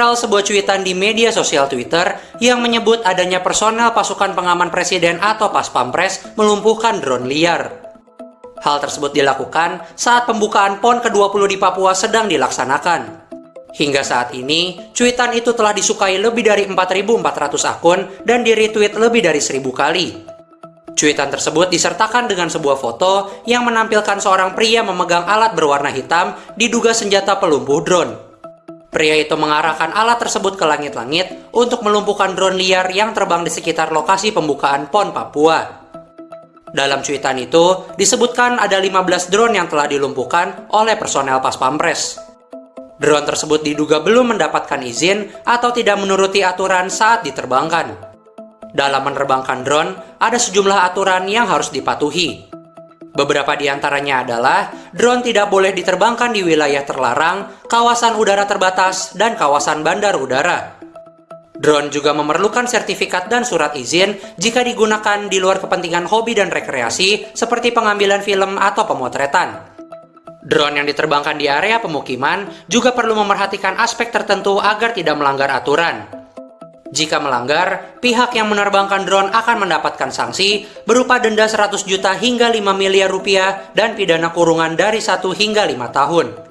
viral sebuah cuitan di media sosial Twitter yang menyebut adanya personel pasukan pengaman presiden atau pas pampres melumpuhkan drone liar. Hal tersebut dilakukan saat pembukaan PON ke-20 di Papua sedang dilaksanakan. Hingga saat ini, cuitan itu telah disukai lebih dari 4.400 akun dan di-retweet lebih dari 1.000 kali. Cuitan tersebut disertakan dengan sebuah foto yang menampilkan seorang pria memegang alat berwarna hitam diduga senjata pelumpuh drone. Pria itu mengarahkan alat tersebut ke langit-langit untuk melumpuhkan drone liar yang terbang di sekitar lokasi pembukaan PON Papua. Dalam cuitan itu, disebutkan ada 15 drone yang telah dilumpuhkan oleh personel Pas Pampres. Drone tersebut diduga belum mendapatkan izin atau tidak menuruti aturan saat diterbangkan. Dalam menerbangkan drone, ada sejumlah aturan yang harus dipatuhi. Beberapa di antaranya adalah drone tidak boleh diterbangkan di wilayah terlarang, kawasan udara terbatas, dan kawasan bandar udara. Drone juga memerlukan sertifikat dan surat izin jika digunakan di luar kepentingan hobi dan rekreasi seperti pengambilan film atau pemotretan. Drone yang diterbangkan di area pemukiman juga perlu memerhatikan aspek tertentu agar tidak melanggar aturan. Jika melanggar, pihak yang menerbangkan drone akan mendapatkan sanksi berupa denda 100 juta hingga 5 miliar rupiah dan pidana kurungan dari 1 hingga 5 tahun.